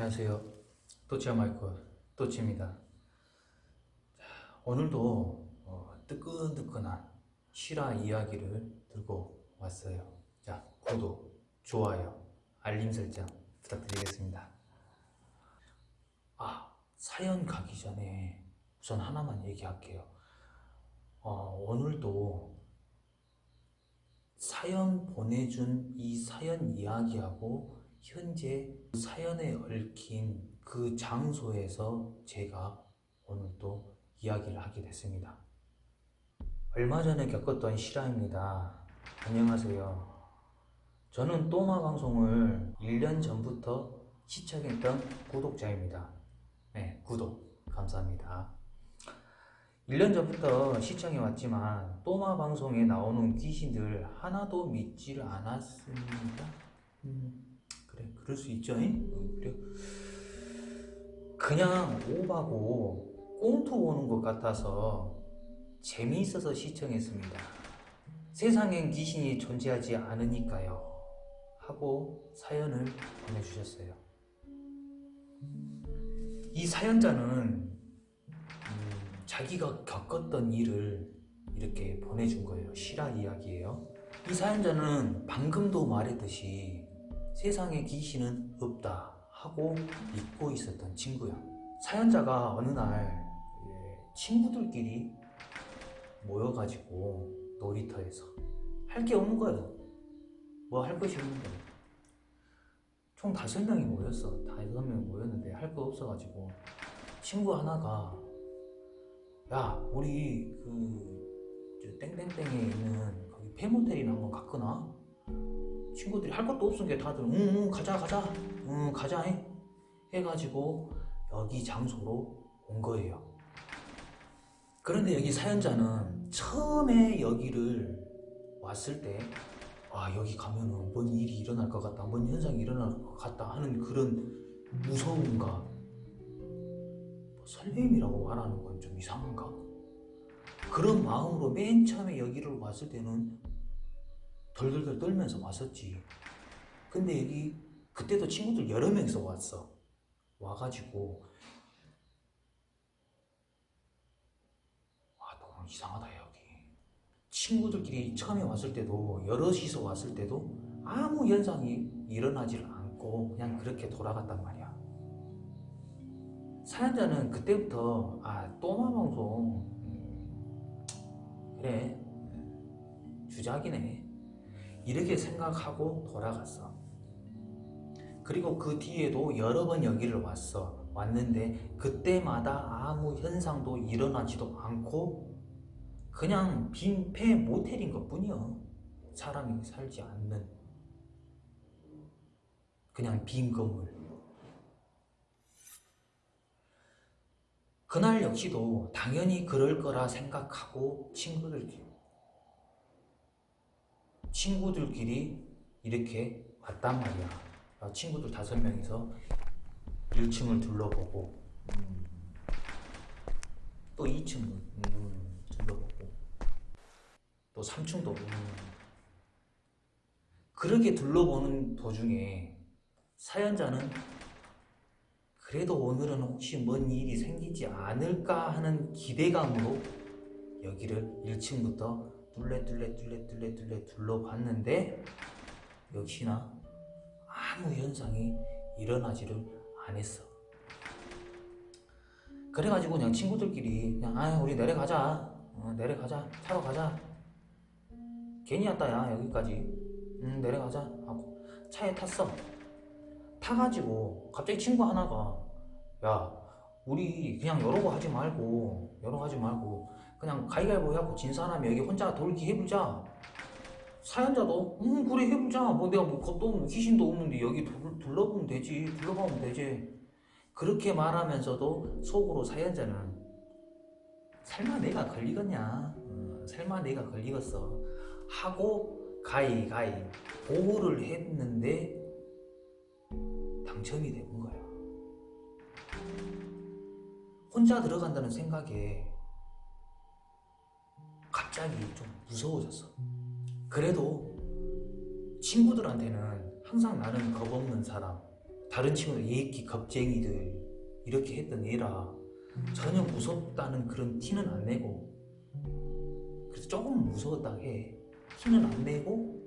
안녕하세요. 또치아 마이크 또치입니다. 오늘도 어, 뜨끈뜨끈한 실화 이야기를 들고 왔어요. 자, 구독, 좋아요, 알림 설정 부탁드리겠습니다. 아, 사연 가기 전에 우선 하나만 얘기할게요. 어, 오늘도 사연 보내준 이 사연 이야기하고 현재 사연에 얽힌 그 장소에서 제가 오늘도 이야기를 하게 됐습니다. 얼마 전에 겪었던 실화입니다. 안녕하세요. 저는 또마 방송을 1년 전부터 시청했던 구독자입니다. 네, 구독 감사합니다. 1년 전부터 시청해 왔지만 또마 방송에 나오는 귀신들 하나도 믿지를 않았습니다. 음, 그래, 그럴 수 있죠. 잉? 어, 그래. 그냥 오바고 꽁투 오는 것 같아서 재미있어서 시청했습니다. 세상엔 귀신이 존재하지 않으니까요. 하고 사연을 보내주셨어요. 이 사연자는 음, 자기가 겪었던 일을 이렇게 보내준 거예요. 실화 이야기예요. 이 사연자는 방금도 말했듯이 세상에 귀신은 없다 하고 믿고 있었던 친구야. 사연자가 어느 날 예, 친구들끼리 모여가지고 놀이터에서 할 게 없는 거예요. 뭐 할 것이 없는 거예요. 총 다섯 명이 모였어. 다섯 명이 모였는데 할 거 없어가지고 친구 하나가 야 우리 그저 땡땡땡에 있는 거기 페모텔이나 한번 갔거나 친구들이 할 것도 없으니까 다들 응응 응, 가자 가자 응 가자 해 해가지고 여기 장소로 온 거예요. 그런데 여기 사연자는 처음에 여기를 왔을 때, 아, 여기 가면은 뭔 일이 일어날 것 같다, 뭔 현상이 일어날 것 같다 하는 그런 무서움과 뭐 설렘이라고 말하는 건 좀 이상한가? 그런 마음으로 맨 처음에 여기를 왔을 때는 덜덜덜 떨면서 왔었지. 근데 여기 그때도 친구들 여러 명이서 왔어. 와가지고. 아 너무 이상하다 여기. 친구들끼리 처음에 왔을 때도 여럿이서 왔을 때도 아무 현상이 일어나질 않고 그냥 그렇게 돌아갔단 말이야. 사연자는 그때부터 아 또마 방송 음, 그래. 주작이네 이렇게 생각하고 돌아갔어. 그리고 그 뒤에도 여러 번 여기를 왔어. 왔는데 그때마다 아무 현상도 일어나지도 않고 그냥 빈폐 모텔인 것 뿐이야 사람이 살지 않는. 그냥 빈 건물. 그날 역시도 당연히 그럴 거라 생각하고 친구들끼리 친구들끼리 이렇게 왔단 말이야 어, 친구들 다섯 명이서 1층을 둘러보고 음, 또 2층을 음, 둘러보고 또 3층도 음. 그렇게 둘러보는 도중에 사연자는 그래도 오늘은 혹시 뭔 일이 생기지 않을까 하는 기대감으로 여기를 1층부터 뚫레뚫레뚫레뚫레뚫레 둘러봤는데 역시나 아무 현상이 일어나지를 않았어. 그래가지고 그냥 친구들끼리 그냥 아 우리 내려가자. 어, 내려가자. 차로 가자. 괜히 왔다 야 여기까지. 음 내려가자. 하고 차에 탔어. 타가지고 갑자기 친구 하나가 야 우리 그냥 여러고 하지 말고 여러 하지 말고 그냥 가위가위보 해갖고 진 사람이 여기 혼자 돌기 해보자. 사연자도 음 그래 해보자. 뭐 내가 뭐 겁도 없고 귀신도 없는데 여기 둘, 둘러보면 되지. 둘러보면 되지. 그렇게 말하면서도 속으로 사연자는 설마 내가 걸리겠냐? 어, 설마 내가 걸리겠어? 하고 가이가이 보호를 했는데 당첨이 된 거야. 혼자 들어간다는 생각에 갑자기 좀 무서워졌어. 그래도 친구들한테는 항상 나는 겁없는 사람 다른 친구들 예끼 겁쟁이들 이렇게 했던 애라 전혀 무섭다는 그런 티는 안 내고 그래서 조금 무서웠다 해 티는 안 내고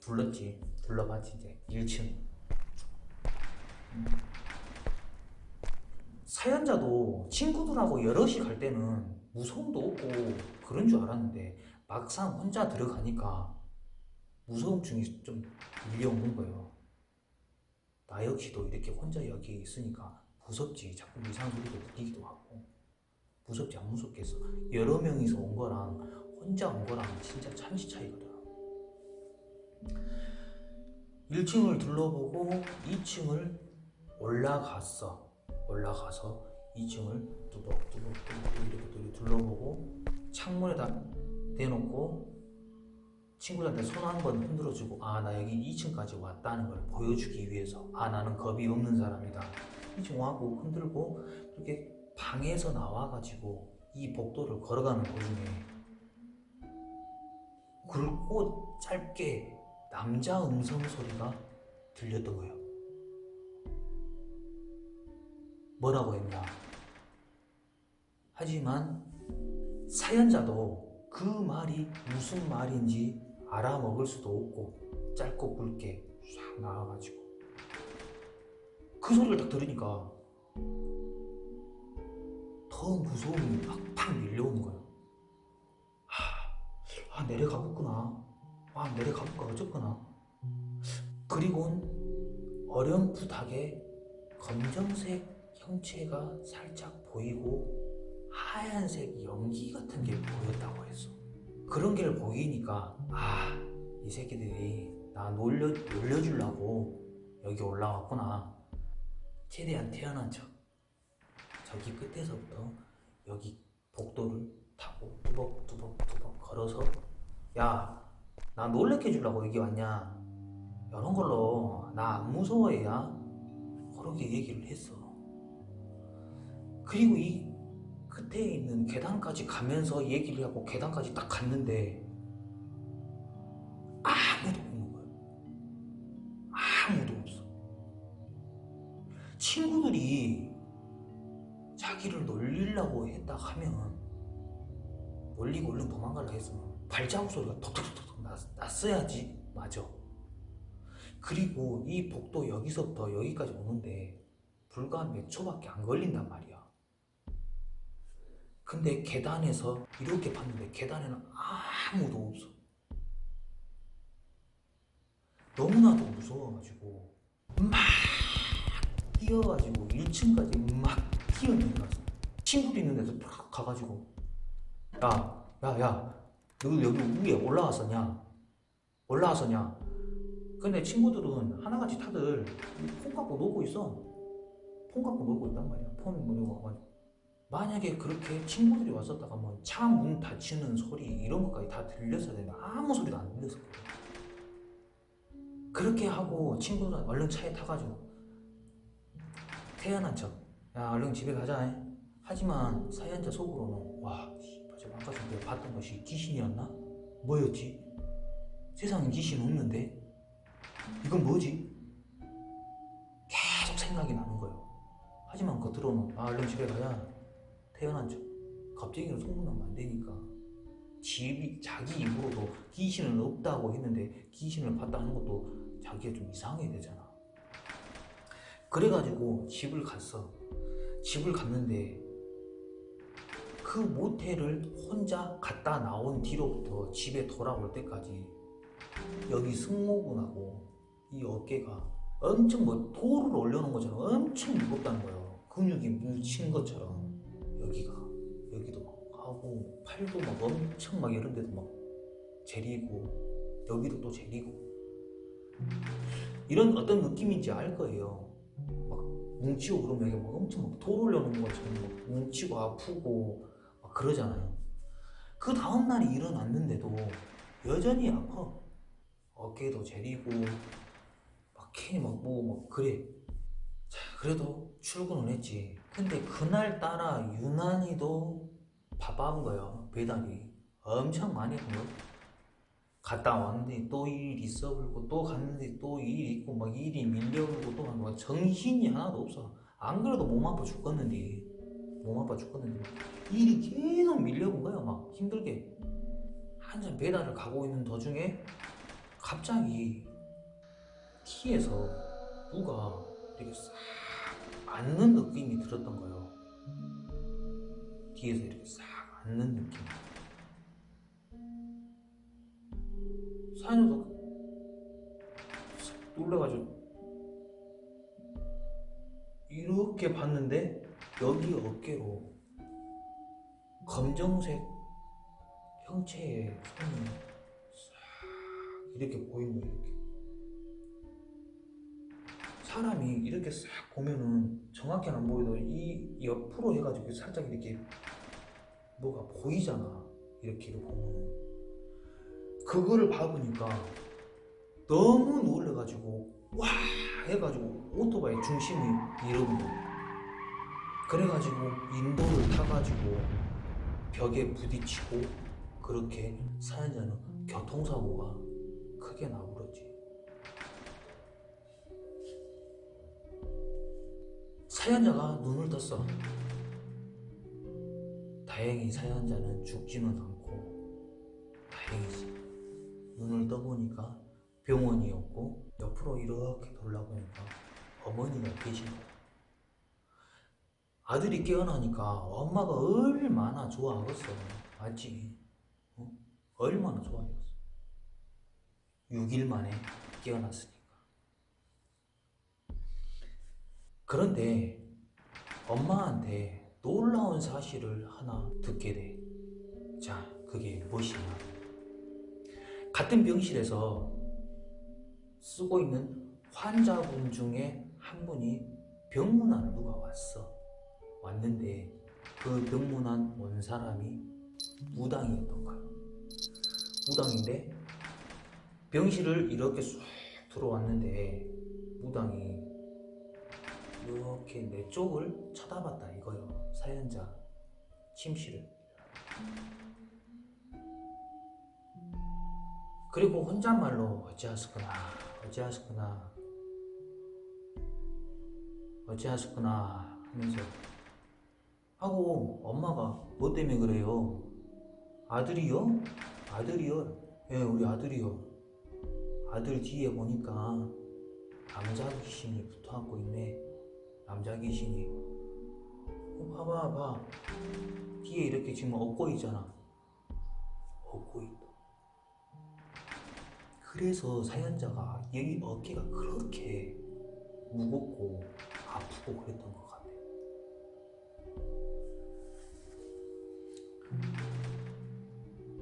불렀지. 불러봤지 이제 1층. 사연자도 친구들하고 여럿이 갈 때는 무서움도 없고 그런 줄 알았는데 막상 혼자 들어가니까 무서움증이 좀 밀려오는 거예요. 나 역시도 이렇게 혼자 여기에 있으니까 무섭지. 자꾸 이상한 소리도 들리기도 하고 무섭지 안 무섭겠어. 여러 명이서 온 거랑 혼자 온 거랑 진짜 천지 차이거든. 1층을 둘러보고 2층을 올라갔어. 올라가서 2층을 뚜벅뚜벅뚜벅 이렇게 둘러보고 창문에다 대놓고 친구들한테 손 한 번 흔들어주고 아 나 여기 2층까지 왔다는 걸 보여주기 위해서 아 나는 겁이 없는 사람이다. 2층 와고 흔들고 이렇게 방에서 나와가지고 이 복도를 걸어가는 도중에 굵고 짧게 남자 음성 소리가 들렸던 거예요. 뭐라고 했냐 하지만 사연자도 그 말이 무슨 말인지 알아먹을 수도 없고 짧고 굵게 싹 나와가지고. 그 소리를 딱 들으니까 더 무서움이 팍팍 밀려오는 거예요 아, 아 내려가겠구나. 아 내려가볼까 어쩌구나. 그리고 어렴풋하게 검정색 형체가 살짝 보이고 하얀색 연기 같은 게 보였다고 했어. 그런 게 보이니까 아, 이 새끼들이 나 놀려 놀려주려고 여기 올라왔구나. 최대한 태어난 척. 저기 끝에서부터 여기 복도를 타고 뚜벅뚜벅뚜벅 걸어서 야, 나 놀래켜 주려고 여기 왔냐? 이런 걸로 나 안 무서워해야 그렇게 얘기를 했어. 그리고 이 끝에 있는 계단까지 가면서 얘기를 하고 계단까지 딱 갔는데 아무도 없는 거예요. 아무도 없어. 친구들이 자기를 놀리려고 했다 하면 놀리고 얼른 도망가려 했으면 발자국 소리가 톡톡톡톡 났, 났어야지 맞아. 그리고 이 복도 여기서부터 여기까지 오는데 불과 몇 초밖에 안 걸린단 말이야. 근데 계단에서 이렇게 봤는데 계단에는 아무도 없어. 너무나도 무서워가지고 막 뛰어가지고 1층까지 막 뛰어내려갔어. 친구도 있는 데서 팍 가가지고 야, 야, 야, 너 여기 위에 올라왔었냐? 올라왔었냐? 근데 친구들은 하나같이 다들 폰 갖고 놀고 있어. 폰 갖고 놀고 있단 말이야. 폰 뭐냐고 와가지고. 만약에 그렇게 친구들이 왔었다가 뭐 차 문 닫히는 소리 이런 것까지 다 들렸어야 되는데 아무 소리도 안 들렸었거든. 그렇게 하고 친구들 얼른 차에 타가지고 태어난 척. 야 얼른 집에 가자. 하지만 사연자 속으로는 와 저 아까 전에 봤던 것이 귀신이었나? 뭐였지? 세상에 귀신 없는데 이건 뭐지? 계속 생각이 나는 거예요. 하지만 겉으로는 아 얼른 집에 가자. 태어난 척. 갑자기 소문나면 안 되니까. 집이 자기 입으로도 귀신은 없다고 했는데 귀신을 봤다는 것도 자기가 좀 이상해야 되잖아. 그래가지고 집을 갔어. 집을 갔는데 그 모텔을 혼자 갔다 나온 뒤로부터 집에 돌아올 때까지 여기 승모근하고 이 어깨가 엄청 뭐 돌을 올려놓은 것처럼 엄청 무겁다는 거예요. 근육이 뭉친 것처럼. 여기가 여기도 막 하고 팔도 막 엄청 막 이런 데도 막 제리고 여기도 또 제리고. 이런 어떤 느낌인지 알 거예요. 막 뭉치고 그러면 여기 막 엄청 막돌 올려놓은 것처럼 막 뭉치고 아프고 막 그러잖아요. 그 다음날이 일어났는데도 여전히 아파. 어깨도 제리고 막 괜히 막뭐막 그래. 자, 그래도 출근을 했지. 근데 그날따라 유난히도 바빠한 거예요. 배달이. 엄청 많이 한 거. 갔다 왔는데 또 일 있어 불고 또 갔는데 또 일 있고 막 일이 밀려오고 또 막 정신이 하나도 없어 안 그래도 몸 아파 죽겠는데 몸 아파 죽겠는데 막 일이 계속 밀려온 거야 막 힘들게 한참 배달을 가고 있는 도중에 갑자기 티에서 누가 이렇게 싹 앉는 느낌이 들었던 거예요. 뒤에서 이렇게 싹 앉는 느낌. 사연자도 싹 놀래가지고 이렇게 봤는데 여기 어깨로 검정색 형체의 손이 싹 이렇게 보이는 거예요 이렇게 사람이 이렇게 싹 보면은 정확히는 안 보여도 이 옆으로 해가지고 살짝 이렇게 뭐가 보이잖아. 이렇게 보면은. 그거를 봐보니까 너무 놀래가지고 와 해가지고 오토바이 중심이 거야 그래가지고 인도를 타가지고 벽에 부딪히고 그렇게 사연자는 교통사고가 크게 나버렸지 사연자가 눈을 떴어. 다행히 사연자는 죽지는 않고 다행이지. 눈을 떠보니까 병원이었고 옆으로 이렇게 돌아보니까 어머니가 계신 거야. 아들이 깨어나니까 엄마가 얼마나 좋아하겠어. 맞지? 어? 얼마나 좋아하겠어. 6일 만에 깨어났으니까 그런데 엄마한테 놀라운 사실을 하나 듣게 돼. 자, 그게 무엇이냐? 같은 병실에서 쓰고 있는 환자분 중에 한 분이 병문안을 누가 왔어. 왔는데 그 병문안 온 사람이 무당이었던 거야. 무당인데 병실을 이렇게 쑥 들어왔는데 무당이 이렇게 내 쪽을 쳐다봤다. 이거요. 사연자 침실을. 그리고 혼잣말로 어찌하셨구나. 어찌하셨구나. 어찌하셨구나 하면서 하고 엄마가 뭐 때문에 그래요? 아들이요? 아들이요? 예 우리 아들이요. 아들 뒤에 보니까 남자 귀신이 붙어갖고 있네 남자 귀신이. 어, 봐봐 봐. 뒤에 이렇게 지금 업고 있잖아. 업고 있다. 그래서 사연자가 여기 어깨가 그렇게 무겁고 아프고 그랬던 것 같아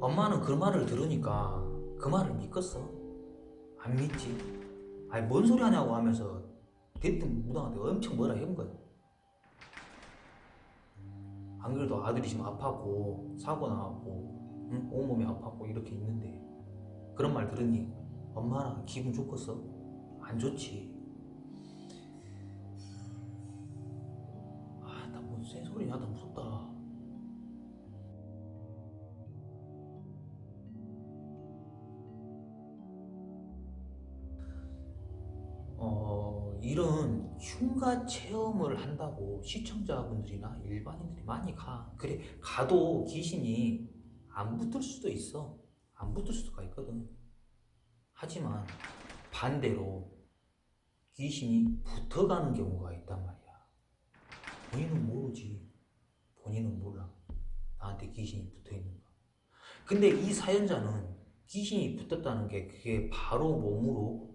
엄마는 그 말을 들으니까 그 말을 믿겠어? 안 믿지? 아니 뭔 소리 하냐고 하면서 대뜸 무당한테 엄청 뭐라 해본 거야. 안 그래도 아들이 지금 아파고 사고 나고 응? 온몸이 아파고 이렇게 있는데 그런 말 들으니 엄마나 기분 좋겠어? 안 좋지. 이런 흉가 체험을 한다고 시청자분들이나 일반인들이 많이 가. 그래, 가도 귀신이 안 붙을 수도 있어. 안 붙을 수가 있거든. 하지만 반대로 귀신이 붙어가는 경우가 있단 말이야. 본인은 모르지. 본인은 몰라. 나한테 귀신이 붙어 있는 거. 근데 이 사연자는 귀신이 붙었다는 게 그게 바로 몸으로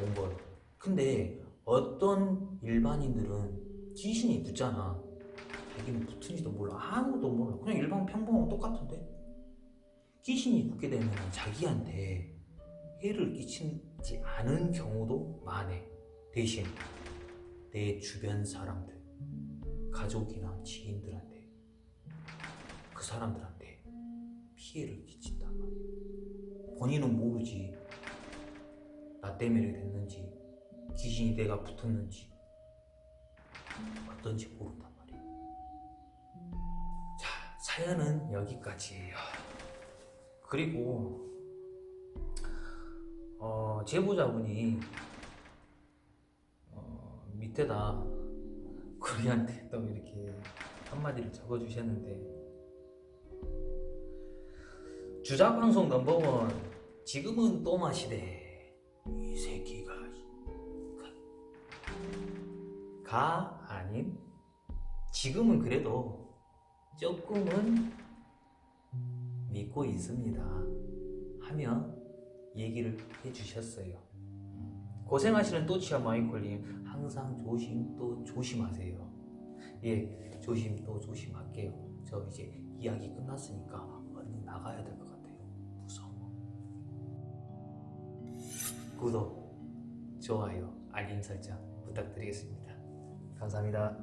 온 거예요. 근데 어떤 일반인들은 귀신이 붙잖아. 자기는 붙은지도 몰라. 아무도 몰라. 그냥 일반 평범하고 똑같은데? 귀신이 붙게 되면 자기한테 해를 끼치지 않은 경우도 많아. 대신 내 주변 사람들, 가족이나 지인들한테 그 사람들한테 피해를 말이야. 본인은 모르지. 나 때문에 됐는지 귀신이 내가 붙었는지 어떤지 모른단 말이야 자 사연은 여기까지예요. 그리고 어, 제보자분이 어, 밑에다 우리한테 또 이렇게 한마디를 적어주셨는데 주작방송 넘버원 지금은 또 마 시대 가 아닌 지금은 그래도 조금은 믿고 있습니다 하며 얘기를 해주셨어요. 고생하시는 또치아 마이콜님 항상 조심 또 조심하세요. 예 조심 또 조심할게요. 저 이제 이야기 끝났으니까 얼른 나가야 될 것 같아요. 무서워. 구독 좋아요 알림 설정 부탁드리겠습니다 감사합니다